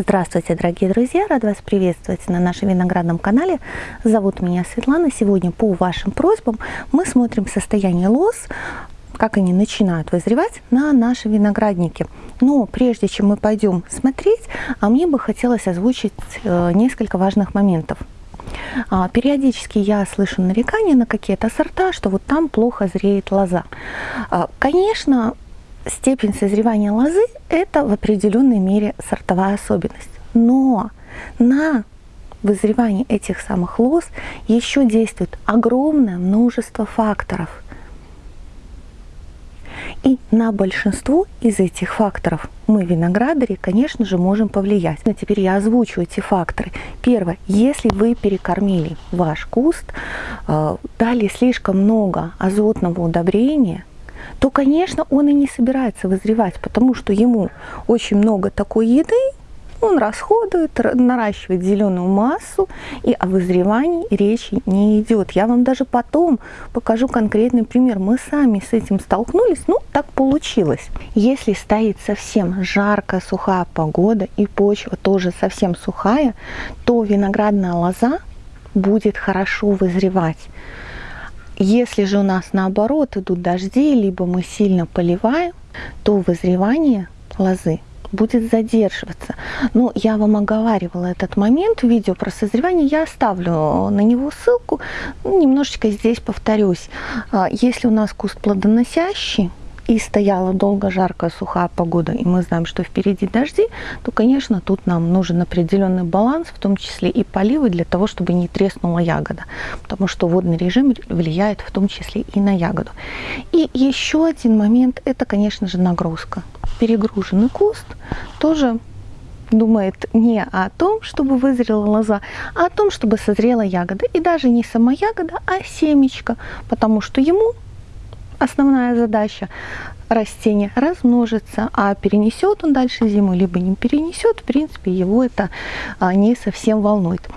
Здравствуйте, дорогие друзья! Рад вас приветствовать на нашем виноградном канале. Зовут меня Светлана. Сегодня по вашим просьбам мы смотрим состояние лоз, как они начинают вызревать на нашем винограднике. Но прежде чем мы пойдем смотреть, а мне бы хотелось озвучить э, несколько важных моментов. А, периодически я слышу нарекания на какие-то сорта, что вот там плохо зреет лоза. А, конечно, степень созревания лозы – это в определенной мере сортовая особенность. Но на вызревание этих самых лоз еще действует огромное множество факторов. И на большинство из этих факторов мы, виноградари, конечно же, можем повлиять. Но теперь я озвучу эти факторы. Первое. Если вы перекормили ваш куст, э, дали слишком много азотного удобрения, то, конечно, он и не собирается вызревать, потому что ему очень много такой еды, он расходует, наращивает зеленую массу, и о вызревании речи не идет. Я вам даже потом покажу конкретный пример. Мы сами с этим столкнулись, ну, так получилось. Если стоит совсем жаркая, сухая погода, и почва тоже совсем сухая, то виноградная лоза будет хорошо вызревать. Если же у нас наоборот идут дожди, либо мы сильно поливаем, то вызревание лозы будет задерживаться. Но я вам оговаривала этот момент в видео про созревание, я оставлю на него ссылку, немножечко здесь повторюсь. А, если у нас куст плодоносящий, и стояла долго жаркая сухая погода, и мы знаем, что впереди дожди, то, конечно, тут нам нужен определенный баланс, в том числе и поливы, для того, чтобы не треснула ягода, потому что водный режим влияет в том числе и на ягоду. И еще один момент, это, конечно же, нагрузка. Перегруженный куст тоже думает не о том, чтобы вызрела лоза, а о том, чтобы созрела ягода. И даже не сама ягода, а семечко, потому что ему основная задача растения размножиться, а перенесет он дальше зиму, либо не перенесет, в принципе, его это а, не совсем волнует.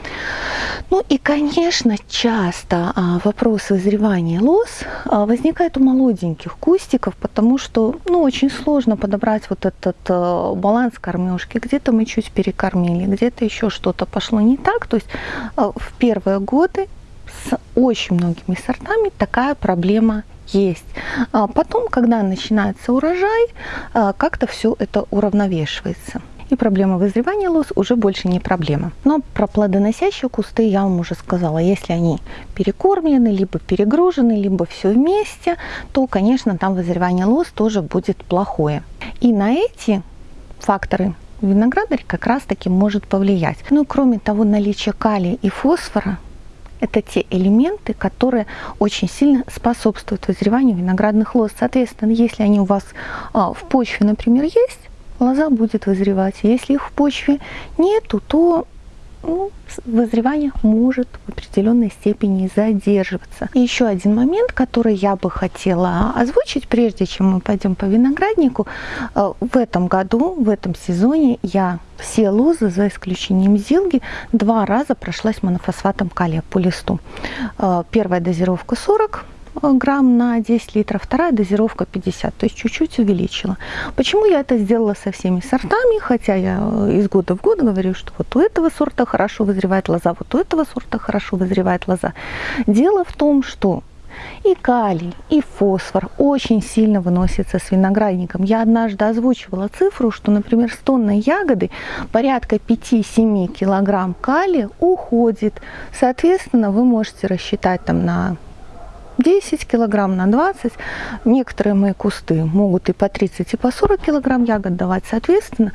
Ну и, конечно, часто а, вопрос вызревания лоз а, возникает у молоденьких кустиков, потому что, ну, очень сложно подобрать вот этот баланс кормежки. Где-то мы чуть перекормили, где-то еще что-то пошло не так. То есть в первые годы с очень многими сортами такая проблема есть. А потом, когда начинается урожай, а, как-то все это уравновешивается. И проблема вызревания лоз уже больше не проблема. Но про плодоносящие кусты я вам уже сказала. Если они перекормлены, либо перегружены, либо все вместе, то, конечно, там вызревание лоз тоже будет плохое. И на эти факторы виноградарь как раз таки может повлиять. Ну, кроме того, наличие калия и фосфора это те элементы, которые очень сильно способствуют вызреванию виноградных лоз. Соответственно, если они у вас а, в почве, например, есть, лоза будет вызревать. Если их в почве нету, то ну, вызревание может в определенной степени задерживаться. И еще один момент, который я бы хотела озвучить, прежде чем мы пойдем по винограднику. Э, в этом году, в этом сезоне я все лозы, за исключением зилги, два раза прошлась монофосфатом калия по листу. Э, первая дозировка 40 грамм на 10 литров, вторая дозировка 50, то есть чуть-чуть увеличила. Почему я это сделала со всеми сортами, хотя я э, из года в год говорю, что вот у этого сорта хорошо вызревает лоза, вот у этого сорта хорошо вызревает лоза. Дело в том, что и калий, и фосфор очень сильно выносятся с виноградником. Я однажды озвучивала цифру, что, например, с тонной ягоды порядка 5-7 килограмм калия уходит. Соответственно, вы можете рассчитать там на 10 килограмм на 20. Некоторые мои кусты могут и по 30, и по 40 килограмм ягод давать. Соответственно,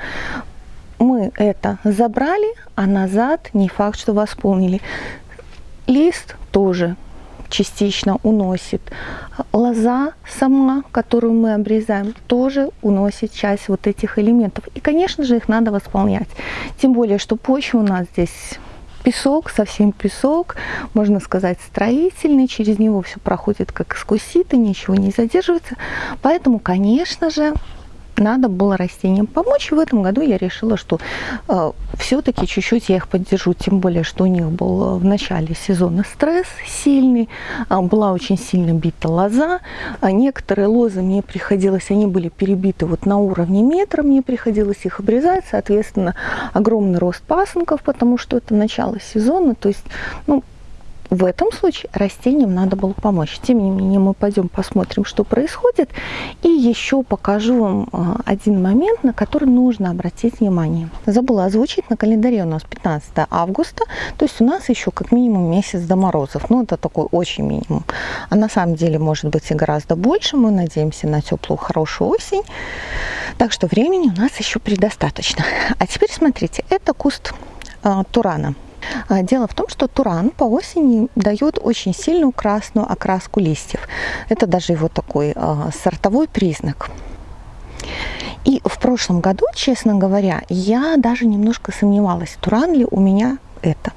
мы это забрали, а назад не факт, что восполнили. Лист тоже частично уносит. Лоза сама, которую мы обрезаем, тоже уносит часть вот этих элементов. И, конечно же, их надо восполнять. Тем более, что почва у нас здесь песок, совсем песок, можно сказать, строительный, через него все проходит как сквозь сито, ничего не задерживается. Поэтому, конечно же, надо было растениям помочь. И в этом году я решила, что э, все-таки чуть-чуть я их поддержу, тем более, что у них был в начале сезона стресс сильный, э, была очень сильно бита лоза. А некоторые лозы мне приходилось, они были перебиты вот на уровне метра, мне приходилось их обрезать, соответственно, огромный рост пасынков, потому что это начало сезона, то есть, ну, в этом случае растениям надо было помочь. Тем не менее, мы пойдем посмотрим, что происходит. И еще покажу вам а, один момент, на который нужно обратить внимание. Забыла озвучить, на календаре у нас 15 августа, то есть у нас еще как минимум месяц до морозов. Ну, это такой очень минимум. А на самом деле может быть и гораздо больше. Мы надеемся на теплую, хорошую осень. Так что времени у нас еще предостаточно. А теперь смотрите, это куст э, турана. А, дело в том, что туран по осени дает очень сильную красную окраску листьев. Это даже его такой а, сортовой признак. И в прошлом году, честно говоря, я даже немножко сомневалась, туран ли у меня это.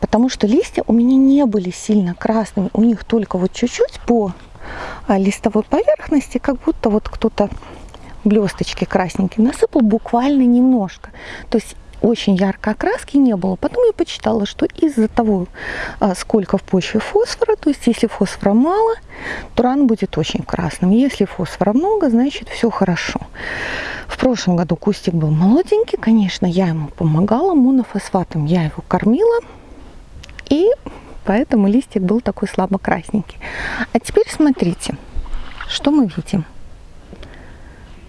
Потому что листья у меня не были сильно красными, у них только вот чуть-чуть по а, листовой поверхности, как будто вот кто-то блесточки красненькие насыпал буквально немножко. То есть очень яркой окраски не было. Потом я почитала, что из-за того, а, сколько в почве фосфора, то есть если фосфора мало, то ран будет очень красным. Если фосфора много, значит все хорошо. В прошлом году кустик был молоденький, конечно, я ему помогала монофосфатом, я его кормила, и поэтому листик был такой слабо красненький. А теперь смотрите, что мы видим.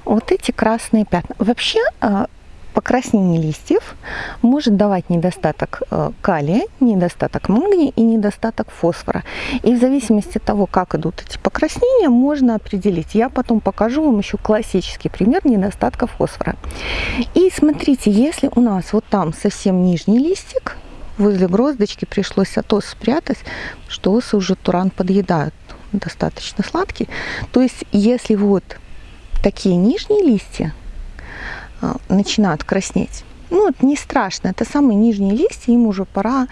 Вот эти красные пятна. Вообще а, покраснение листьев может давать недостаток э, калия, недостаток магния и недостаток фосфора. И в зависимости от того, как идут эти покраснения, можно определить. Я потом покажу вам еще классический пример недостатка фосфора. И смотрите, если у нас вот там совсем нижний листик, возле гроздочки пришлось атос спрятать, что осы уже туран подъедают, достаточно сладкий. То есть, если вот такие нижние листья, начинают краснеть. Ну, это не страшно, это самые нижние листья, им уже пора,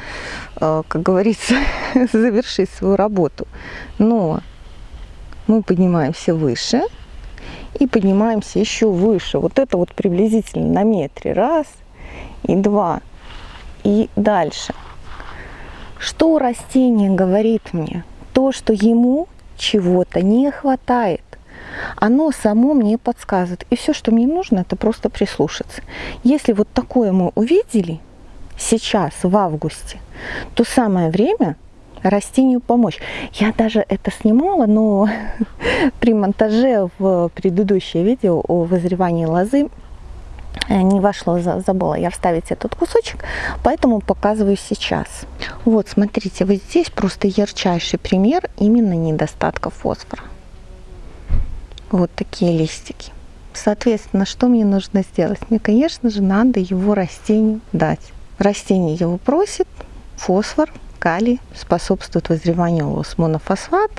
а, как говорится, завершить свою работу. Но мы поднимаемся выше и поднимаемся еще выше. Вот это вот приблизительно на метре. Раз и два. И дальше. Что растение говорит мне? То, что ему чего-то не хватает оно само мне подсказывает. И все, что мне нужно, это просто прислушаться. Если вот такое мы увидели сейчас, в августе, то самое время растению помочь. Я даже это снимала, но при монтаже в предыдущее видео о вызревании лозы э, не вошло, забыла я вставить этот кусочек, поэтому показываю сейчас. Вот, смотрите, вот здесь просто ярчайший пример именно недостатка фосфора вот такие листики. Соответственно, что мне нужно сделать? Мне, конечно же, надо его растению дать. Растение его просит, фосфор, калий способствует вызреванию лос. Монофосфат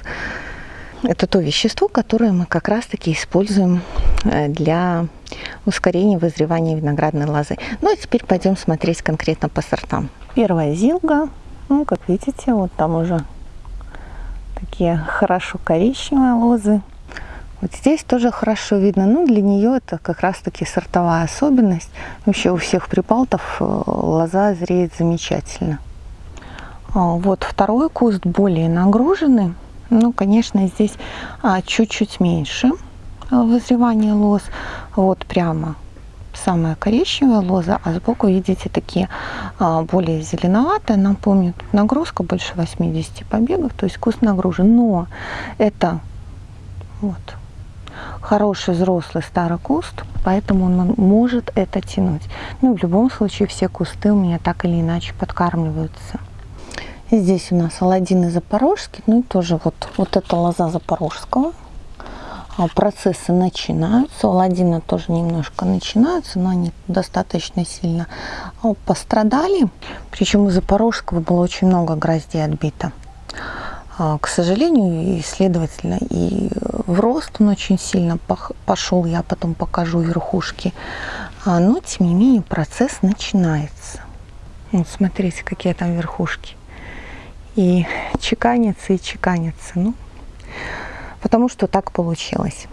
– это то вещество, которое мы как раз-таки используем э, для ускорения вызревания виноградной лозы. Ну, а теперь пойдем смотреть конкретно по сортам. Первая зилга, ну, как видите, вот там уже такие хорошо коричневые лозы. Вот здесь тоже хорошо видно. Ну, для нее это как раз-таки сортовая особенность. Вообще у всех припалтов э, лоза зреет замечательно. А, вот второй куст более нагруженный. Ну, конечно, здесь а, чуть-чуть меньше э, вызревания лоз. Вот прямо самая коричневая лоза, а сбоку видите такие а, более зеленоватые. Напомню, тут нагрузка больше 80 побегов, то есть куст нагружен. Но это вот хороший взрослый старый куст, поэтому он может это тянуть. Ну, в любом случае, все кусты у меня так или иначе подкармливаются. Здесь у нас Аладдин Запорожский, ну и тоже вот, вот эта лоза Запорожского. А, процессы начинаются, у Аладдина тоже немножко начинаются, но они достаточно сильно а, пострадали. Причем у Запорожского было очень много гроздей отбито. А, к сожалению, и следовательно, и в рост он очень сильно пошел, я потом покажу верхушки. А, но, тем не менее, процесс начинается. Вот смотрите, какие там верхушки. И чеканится, и чеканится. Ну, потому что так получилось.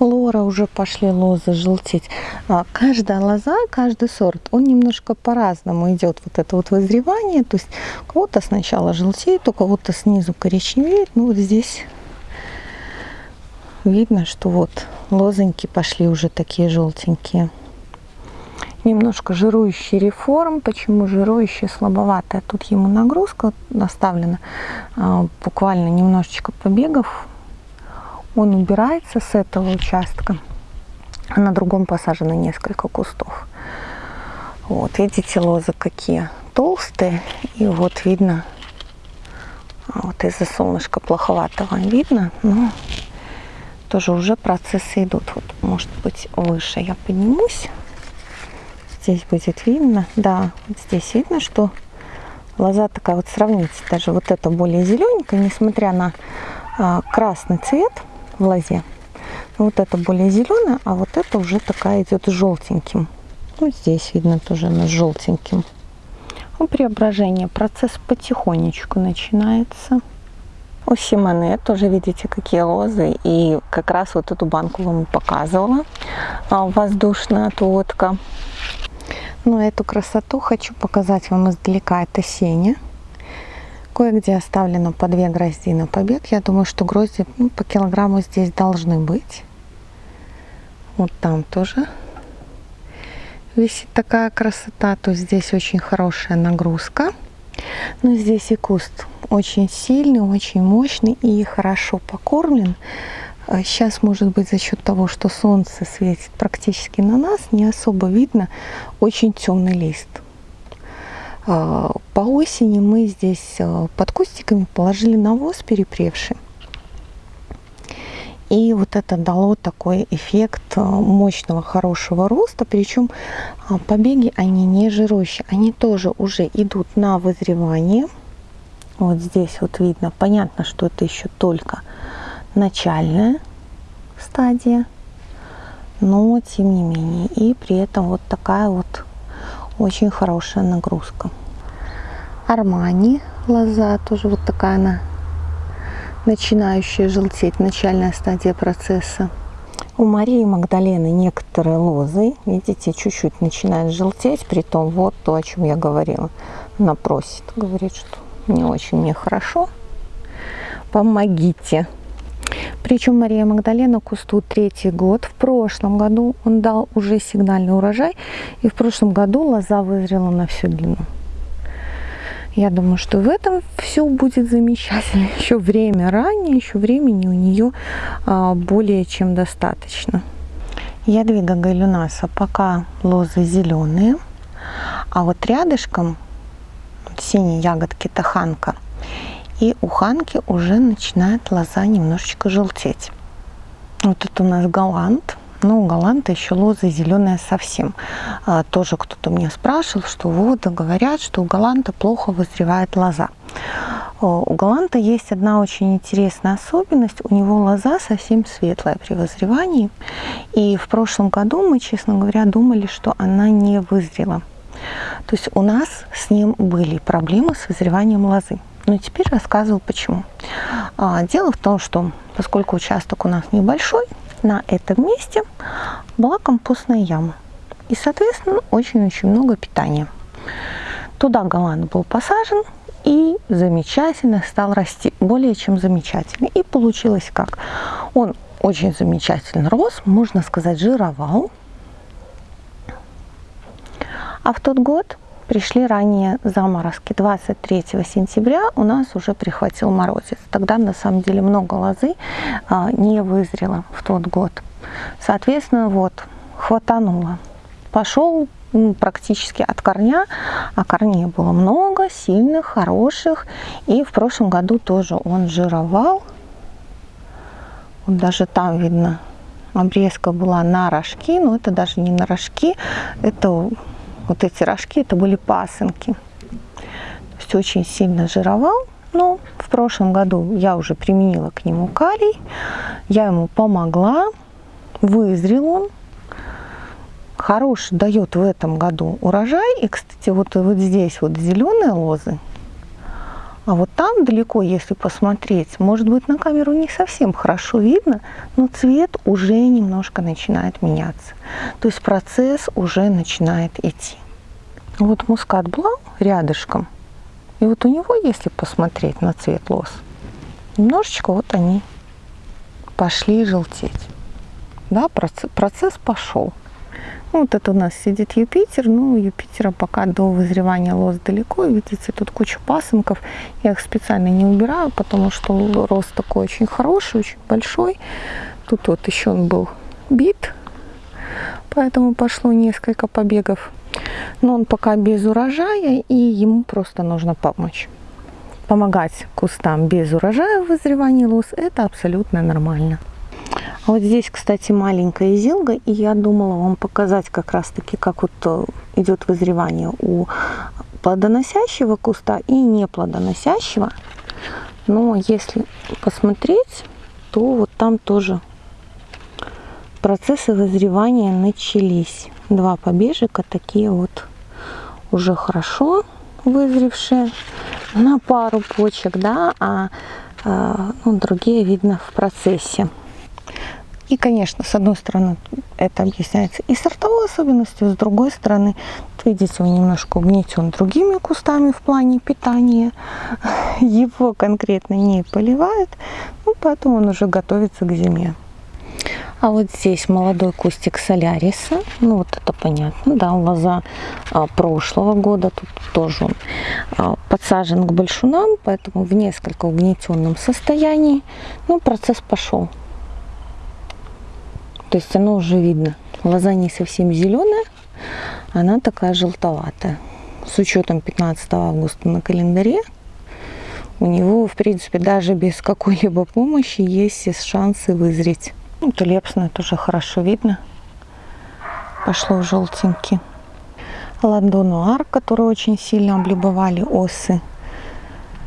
Лора уже пошли лозы желтеть. А, каждая лоза, каждый сорт, он немножко по-разному идет вот это вот вызревание. То есть у кого-то сначала желтеет, у кого-то снизу коричневеет. Ну вот здесь видно, что вот лозоньки пошли уже такие желтенькие. Немножко жирующий реформ. Почему жирующий слабоватая? Тут ему нагрузка наставлена. А, буквально немножечко побегов он убирается с этого участка, а на другом посажено несколько кустов. Вот, видите, лозы какие толстые, и вот видно, вот из-за солнышка плоховатого видно, но тоже уже процессы идут. Вот, может быть, выше я поднимусь. Здесь будет видно, да, вот здесь видно, что лоза такая вот, сравните, даже вот это более зелененькая, несмотря на а, красный цвет – в лозе. Вот это более зеленая, а вот это уже такая идет желтеньким. Вот здесь видно тоже она желтеньким. У преображения процесс потихонечку начинается. У Симоне тоже видите, какие лозы. И как раз вот эту банку вам показывала. А, воздушная отводка. Но эту красоту хочу показать вам издалека. Это Сеня. Кое-где оставлено по две грозди на побег. Я думаю, что грозди ну, по килограмму здесь должны быть. Вот там тоже висит такая красота. То здесь очень хорошая нагрузка. Но здесь и куст очень сильный, очень мощный и хорошо покормлен. Сейчас, а может быть, за счет того, что солнце светит практически на нас, не особо видно очень темный лист. А, по осени мы здесь а, под кустиками положили навоз перепревший. И вот это дало такой эффект а, мощного, хорошего роста. Причем побеги, они не жирущие. Они тоже уже идут на вызревание. Вот здесь вот видно. Понятно, что это еще только начальная стадия. Но тем не менее. И при этом вот такая вот очень хорошая нагрузка. Армани лоза, тоже вот такая она начинающая желтеть, начальная стадия процесса. У Марии Магдалены некоторые лозы, видите, чуть-чуть начинают желтеть, при том вот то, о чем я говорила. Она просит, говорит, что не очень мне хорошо, помогите. Причем Мария Магдалена кусту третий год. В прошлом году он дал уже сигнальный урожай, и в прошлом году лоза вызрела на всю длину. Я думаю, что в этом все будет замечательно. Еще время ранее, еще времени у нее а, более чем достаточно. Ядвига галюнаса пока лозы зеленые, а вот рядышком синие ягодки таханка. И у ханки уже начинает лоза немножечко желтеть. Вот это у нас галант. Ну, у Галанта еще лоза зеленая совсем. А, тоже кто-то мне спрашивал, что вот, говорят, что у Галанта плохо вызревает лоза. У Галанта есть одна очень интересная особенность. У него лоза совсем светлая при вызревании. И в прошлом году мы, честно говоря, думали, что она не вызрела. То есть у нас с ним были проблемы с вызреванием лозы. Но теперь рассказываю почему. А, дело в том, что поскольку участок у нас небольшой, на этом месте была компостная яма. И, соответственно, очень-очень много питания. Туда голланд был посажен и замечательно стал расти. Более чем замечательно. И получилось как? Он очень замечательно рос, можно сказать, жировал. А в тот год пришли ранее заморозки. 23 сентября у нас уже прихватил морозец. Тогда на самом деле много лозы а, не вызрело в тот год. Соответственно, вот, хватануло. Пошел практически от корня, а корней было много, сильных, хороших. И в прошлом году тоже он жировал. Вот даже там видно, обрезка была на рожки, но это даже не на рожки, это вот эти рожки, это были пасынки. То есть очень сильно жировал. Но в прошлом году я уже применила к нему калий. Я ему помогла. Вызрел он. Хороший дает в этом году урожай. И, кстати, вот, вот здесь вот зеленые лозы, А вот там далеко, если посмотреть, может быть на камеру не совсем хорошо видно, но цвет уже немножко начинает меняться. То есть процесс уже начинает идти. Вот мускат блау рядышком. И вот у него, если посмотреть на цвет лос, немножечко вот они пошли желтеть. Да, процесс, пошел. Ну, вот это у нас сидит Юпитер. Ну, Юпитера пока до вызревания лоз далеко. Видите, тут куча пасынков. Я их специально не убираю, потому что рост такой очень хороший, очень большой. Тут вот еще он был бит, поэтому пошло несколько побегов. Но он пока без урожая, и ему просто нужно помочь. Помогать кустам без урожая в вызревании лоз – это абсолютно нормально. А вот здесь, кстати, маленькая зилга, и я думала вам показать как раз-таки, как вот э, идет вызревание у плодоносящего куста и неплодоносящего. Но если посмотреть, то вот там тоже процессы вызревания начались. Два побежика такие вот уже хорошо вызревшие на пару почек, да, а, а ну, другие видно в процессе. И, конечно, с одной стороны, это объясняется и сортовой особенностью, с другой стороны, видите, он немножко угнетен другими кустами в плане питания. Его конкретно не поливают, ну, поэтому он уже готовится к зиме. А вот здесь молодой кустик соляриса. Ну, вот это понятно, да, лоза а, прошлого года. Тут тоже он а, подсажен к большунам, поэтому в несколько угнетенном состоянии. Ну, процесс пошел. То есть оно уже видно. Лоза не совсем зеленая, она такая желтоватая. С учетом 15 августа на календаре у него, в принципе, даже без какой-либо помощи есть шансы вызреть. Ну, тулепсная тоже хорошо видно. Пошло в желтенький. Ладонуар, который очень сильно облюбовали осы.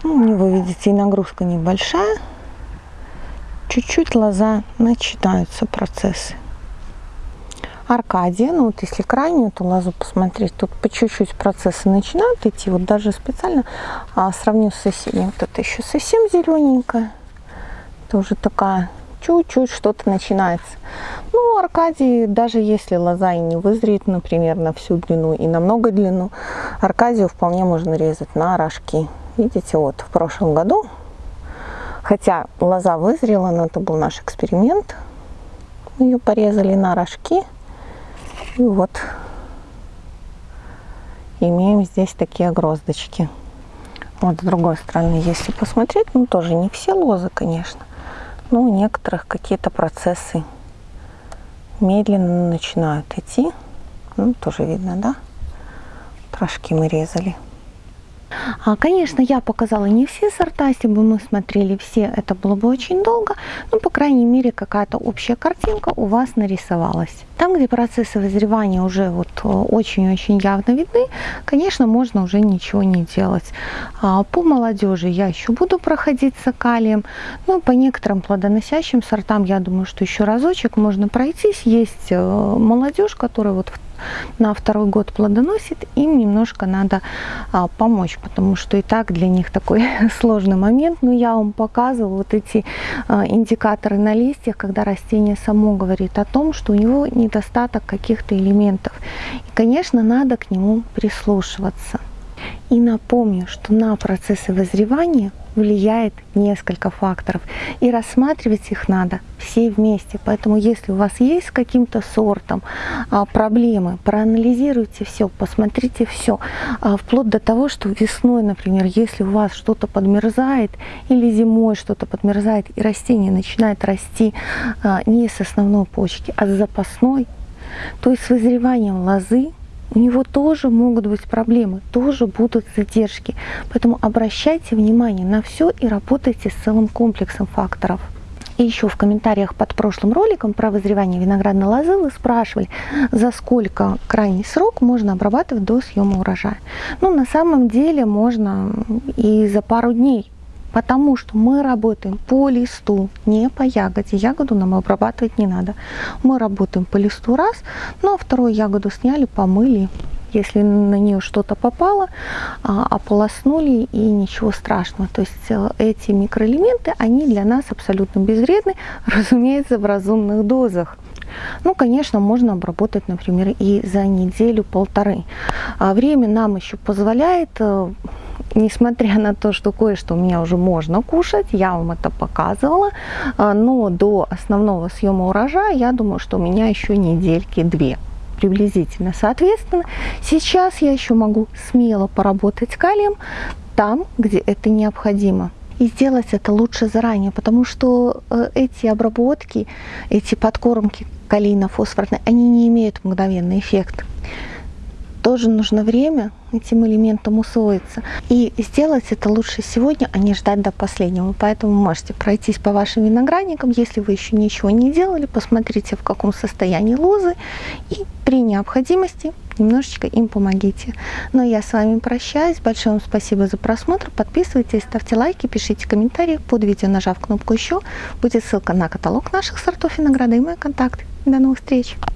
Ну, у него, видите, и нагрузка небольшая чуть-чуть лоза начинаются процессы. Аркадия, ну вот если крайнюю эту лозу посмотреть, тут по чуть-чуть процессы начинают идти. Вот даже специально а, сравню с соседней. Вот это еще совсем зелененькая. Это уже такая чуть-чуть что-то начинается. Ну, Аркадий, даже если лоза и не вызреет, например, на всю длину и на много длину, Аркадию вполне можно резать на рожки. Видите, вот в прошлом году Хотя лоза вызрела, но это был наш эксперимент. Мы ее порезали на рожки. И вот имеем здесь такие гроздочки. Вот с другой стороны, если посмотреть, ну тоже не все лозы, конечно. Но у некоторых какие-то процессы медленно начинают идти. Ну, тоже видно, да? Трошки мы резали. А, конечно, я показала не все сорта, если бы мы смотрели все, это было бы очень долго, но, по крайней мере, какая-то общая картинка у вас нарисовалась. Там, где процессы вызревания уже вот э, очень-очень явно видны, конечно, можно уже ничего не делать. А, по молодежи я еще буду проходить с калием, но по некоторым плодоносящим сортам, я думаю, что еще разочек можно пройтись. Есть э, молодежь, которая вот в на второй год плодоносит, им немножко надо а, помочь, потому что и так для них такой сложный момент. Но я вам показываю вот эти а, индикаторы на листьях, когда растение само говорит о том, что у него недостаток каких-то элементов. И, конечно, надо к нему прислушиваться. И напомню, что на процессы вызревания влияет несколько факторов. И рассматривать их надо все вместе. Поэтому если у вас есть с каким-то сортом а, проблемы, проанализируйте все, посмотрите все. А, вплоть до того, что весной, например, если у вас что-то подмерзает или зимой что-то подмерзает и растение начинает расти а, не с основной почки, а с запасной, то есть с вызреванием лозы у него тоже могут быть проблемы, тоже будут задержки. Поэтому обращайте внимание на все и работайте с целым комплексом факторов. И еще в комментариях под прошлым роликом про вызревание виноградной лозы вы спрашивали, за сколько крайний срок можно обрабатывать до съема урожая. Ну, на самом деле можно и за пару дней потому что мы работаем по листу, не по ягоде. Ягоду нам обрабатывать не надо. Мы работаем по листу раз, ну а вторую ягоду сняли, помыли Если на нее что-то попало, а, ополоснули и ничего страшного. То есть э, эти микроэлементы, они для нас абсолютно безвредны, разумеется, в разумных дозах. Ну, конечно, можно обработать, например, и за неделю-полторы. А время нам еще позволяет э, несмотря на то, что кое-что у меня уже можно кушать, я вам это показывала, а, но до основного съема урожая, я думаю, что у меня еще недельки две приблизительно. Соответственно, сейчас я еще могу смело поработать калием там, где это необходимо. И сделать это лучше заранее, потому что э, эти обработки, эти подкормки калийно-фосфорные, они не имеют мгновенный эффект тоже нужно время этим элементам усвоиться. И сделать это лучше сегодня, а не ждать до последнего. Поэтому можете пройтись по вашим виноградникам, если вы еще ничего не делали, посмотрите, в каком состоянии лозы, и при необходимости немножечко им помогите. Но я с вами прощаюсь. Большое вам спасибо за просмотр. Подписывайтесь, ставьте лайки, пишите комментарии. Под видео, нажав кнопку «Еще», будет ссылка на каталог наших сортов винограда и мои контакты. До новых встреч!